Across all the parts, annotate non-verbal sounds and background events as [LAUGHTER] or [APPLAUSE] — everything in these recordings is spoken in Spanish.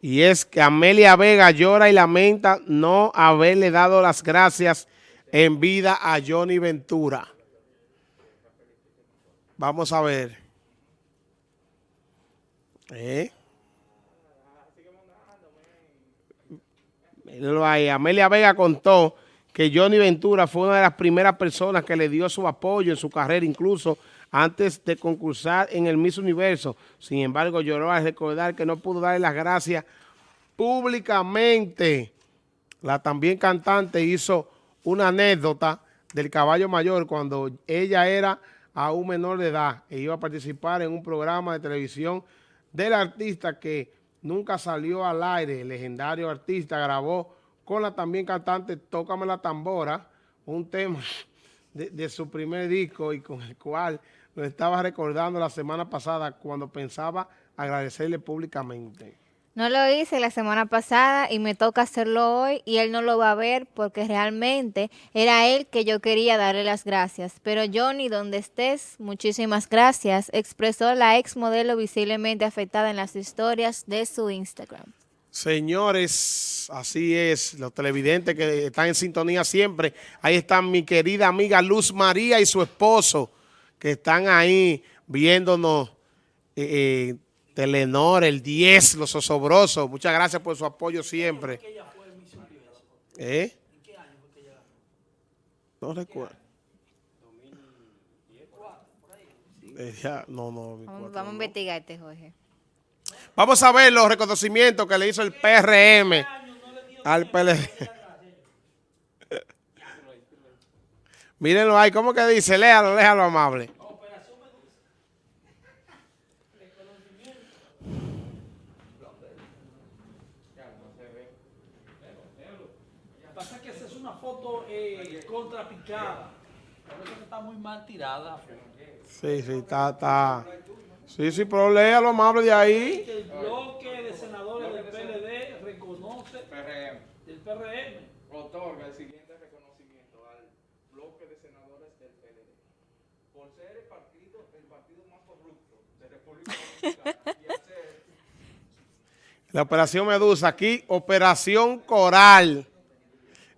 Y es que Amelia Vega llora y lamenta no haberle dado las gracias en vida a Johnny Ventura. Vamos a ver. ¿Eh? Amelia Vega contó que Johnny Ventura fue una de las primeras personas que le dio su apoyo en su carrera, incluso antes de concursar en el Miss Universo. Sin embargo, lloró al recordar que no pudo darle las gracias públicamente. La también cantante hizo una anécdota del caballo mayor cuando ella era aún menor de edad e iba a participar en un programa de televisión del artista que nunca salió al aire. El legendario artista grabó con la también cantante Tócame la Tambora, un tema de, de su primer disco y con el cual lo estaba recordando la semana pasada cuando pensaba agradecerle públicamente. No lo hice la semana pasada y me toca hacerlo hoy y él no lo va a ver porque realmente era él que yo quería darle las gracias. Pero Johnny, donde estés, muchísimas gracias, expresó la ex modelo visiblemente afectada en las historias de su Instagram. Señores, así es, los televidentes que están en sintonía siempre. Ahí está mi querida amiga Luz María y su esposo que están ahí viéndonos eh, eh, Telenor, el 10, los osobrosos. Muchas gracias por su apoyo siempre. ¿En qué ella fue ¿Eh? ¿En qué año fue que ella? No recuerdo. Eh, no, no. Vamos, vamos a investigarte, Jorge. Vamos a ver los reconocimientos que le hizo el PRM al PLD. [LAUGHS] Mírenlo ahí, ¿cómo que dice? Léalo, léalo amable. Pasa que esa es una foto eh, contrapicada. Por eso está muy mal tirada. Sí, sí, está, está. Sí, sí, pero léalo amable de ahí. El bloque de senadores del PLD reconoce PRM. Otorga el siguiente reconocimiento al bloque de senadores del PLD. Por ser el partido, el partido más corrupto de República Dominicana y hacer... La Operación Medusa, aquí Operación Coral.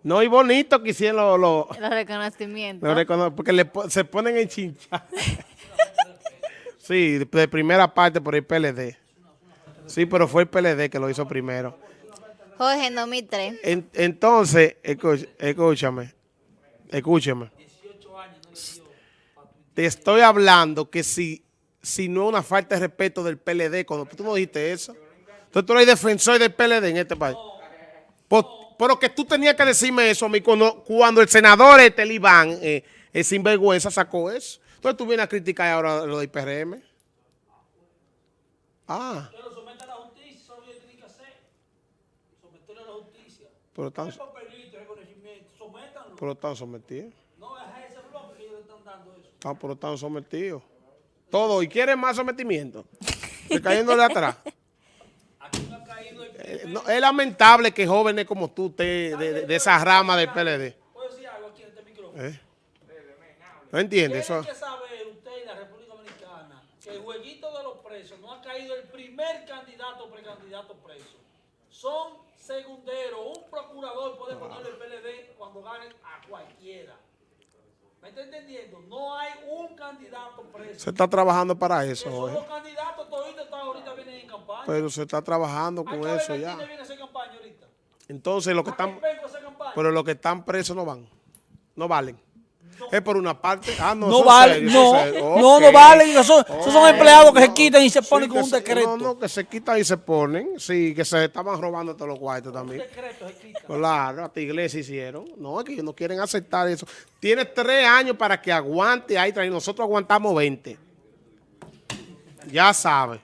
No, y bonito que hicieron los... Los lo reconocimientos. Lo recono porque le, se ponen en chincha. sí, de primera parte por el PLD. Sí, pero fue el PLD que lo hizo primero. Jorge, en 2003. En, entonces, escúchame, escúchame. Te estoy hablando que si, si no es una falta de respeto del PLD, cuando tú no dijiste eso, entonces tú eres defensor del PLD en este país. pero que tú tenías que decirme eso a mí cuando, cuando el senador este, el Iván, eh, sinvergüenza, sacó eso. Entonces tú vienes a criticar ahora lo del PRM. Ah. Pero somete a la justicia, eso es lo que tiene que hacer. A la justicia. Pero están, pero están sometidos. No es ese bloque que ellos le están dando eso. Ah, pero están sometidos. Todo. ¿Y quieren más sometimiento? [LAUGHS] Se cayéndole atrás. Aquí no ha caído el Eh, no, es lamentable que jóvenes como tú te, de, de- de esa rama del PLD. ¿Puedo decir algo aquí en este micrófono? ¿Eh? ¿No entiendes? Tienen Eso, que saber usted y la República Dominicana que el jueguito de los presos no ha caído el primer candidato o precandidato preso. Son segunderos. Un procurador puede ponerle el PLD cuando gane a cualquiera. ¿Me está entendiendo? No hay un candidato preso. se está trabajando para eso, Esos candidatos toditos están ahorita vienen en campaña. Pero se está trabajando ¿A con eso ya. viene a hacer campaña ahorita? Entonces, los que ¿A qué están, pero los que están presos no van. No valen. Es por una parte. Ah, no, No vale, serios, no, no, no valen, esos, son- esos son empleados que se quitan y se ponen con un se- decreto. No, no, que se quitan y se ponen. Sí, que se estaban robando todos los cuartos también. decreto se quita. Claro, iglesia hicieron. No, es que ellos no quieren aceptar eso. Tiene tres años para que aguante ahí. Y nosotros aguantamos 20. Ya sabes.